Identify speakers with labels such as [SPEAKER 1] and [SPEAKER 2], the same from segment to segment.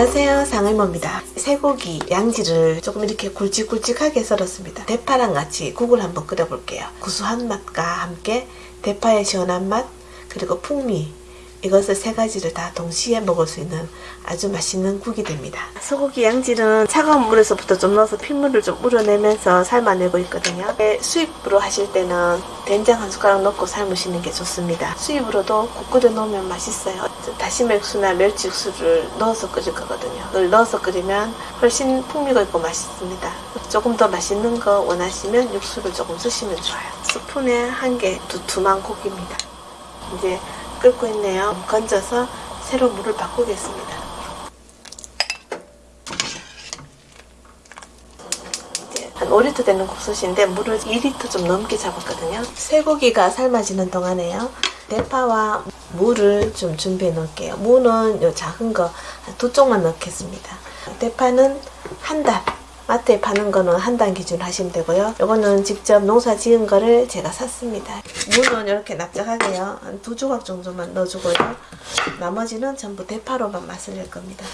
[SPEAKER 1] 안녕하세요 상의모입니다 쇠고기 양지를 조금 이렇게 굵직굵직하게 썰었습니다 대파랑 같이 국을 한번 끓여볼게요 구수한 맛과 함께 대파의 시원한 맛 그리고 풍미 이것을 세 가지를 다 동시에 먹을 수 있는 아주 맛있는 국이 됩니다. 소고기 양지는 차가운 물에서부터 좀 넣어서 핏물을 좀 우려내면서 삶아내고 있거든요. 수입으로 하실 때는 된장 한 숟가락 넣고 삶으시는 게 좋습니다. 수입으로도 국 끓여 놓으면 맛있어요. 다시마 육수나 멸치 육수를 넣어서 끓일 거거든요. 그걸 넣어서 끓이면 훨씬 풍미가 있고 맛있습니다. 조금 더 맛있는 거 원하시면 육수를 조금 쓰시면 좋아요. 스푼에 한 개 두툼한 고기입니다. 이제 끓고 있네요. 건져서 새로 물을 바꾸겠습니다. 한 5리터 되는 국수인데 물을 2리터 좀 넘게 잡았거든요. 쇠고기가 삶아지는 동안에요. 대파와 무를 좀 준비해 놓을게요. 무는 요 작은 거 두 쪽만 넣겠습니다. 대파는 한 달, 마트에 파는 거는 한 단 기준 하시면 되고요. 이거는 직접 농사 지은 거를 제가 샀습니다. 무는 이렇게 납작하게요. 한 두 조각 정도만 넣어주고요. 나머지는 전부 대파로만 맛을 낼 겁니다.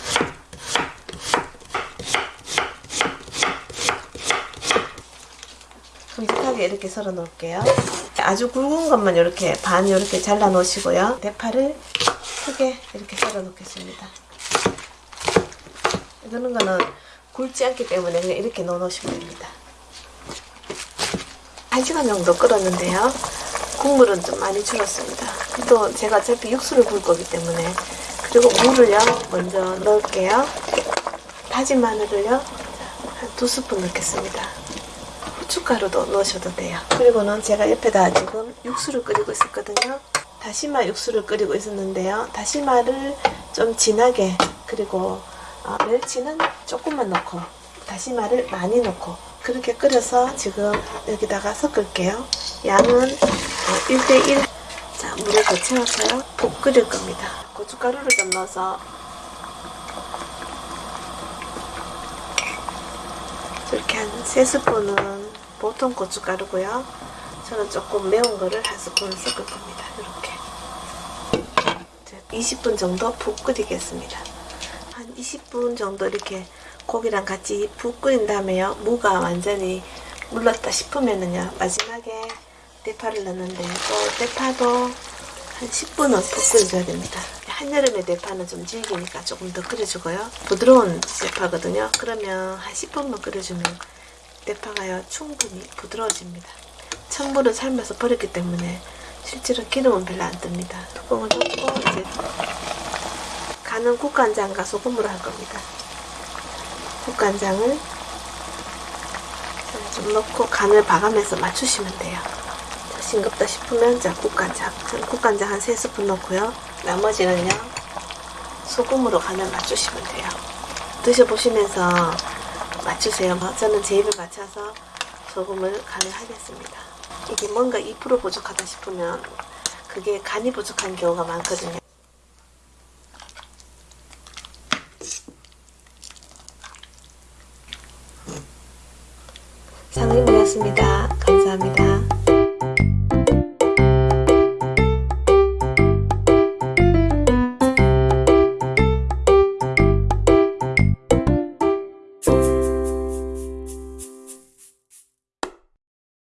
[SPEAKER 1] 큼직하게 이렇게 썰어 놓을게요. 아주 굵은 것만 이렇게 반 이렇게 잘라 놓으시고요. 대파를 크게 이렇게 썰어 놓겠습니다. 이거는 거는 굵지 않기 때문에 그냥 이렇게 넣어 놓으시면 됩니다. 1시간 정도 끓었는데요. 국물은 좀 많이 줄었습니다. 또 제가 어차피 육수를 굴 거기 때문에 그리고 물을요 먼저 넣을게요. 다진 마늘을요 한 두 스푼 넣겠습니다. 후춧가루도 넣으셔도 돼요. 그리고는 제가 옆에다 지금 육수를 끓이고 있었거든요. 다시마 육수를 끓이고 있었는데요. 다시마를 좀 진하게 그리고 어, 멸치는 조금만 넣고 다시마를 많이 넣고 그렇게 끓여서 지금 여기다가 섞을게요. 양은 어, 1대1 자 물을 더 채워서요. 푹 끓일 겁니다. 고춧가루를 좀 넣어서 이렇게 한 3스푼은 보통 고춧가루고요. 저는 조금 매운 거를 한 스푼 섞을 겁니다. 이렇게 20분 정도 푹 끓이겠습니다. 한 20분 정도 이렇게 고기랑 같이 푹 끓인 다음에요. 무가 완전히 물렀다 싶으면은요. 마지막에 대파를 넣는데 또 대파도 한 10분은 푹 끓여줘야 됩니다. 한여름에 대파는 좀 질기니까 조금 더 끓여주고요. 부드러운 대파거든요. 그러면 한 10분만 끓여주면 대파가요 충분히 부드러워집니다. 찬물을 삶아서 버렸기 때문에 실제로 기름은 별로 안 뜹니다. 뚜껑을 덮고 이제 간은 국간장과 소금으로 할 겁니다. 국간장을 좀 넣고 간을 봐가면서 맞추시면 돼요. 자, 싱겁다 싶으면 자 국간장, 국간장 한 3스푼 넣고요. 나머지는요 소금으로 간을 맞추시면 돼요. 드셔보시면서 맞추세요. 저는 제 입을 맞춰서 소금을 간을 하겠습니다. 이게 뭔가 2% 부족하다 싶으면 그게 간이 부족한 경우가 많거든요. 상림이었습니다. 감사합니다.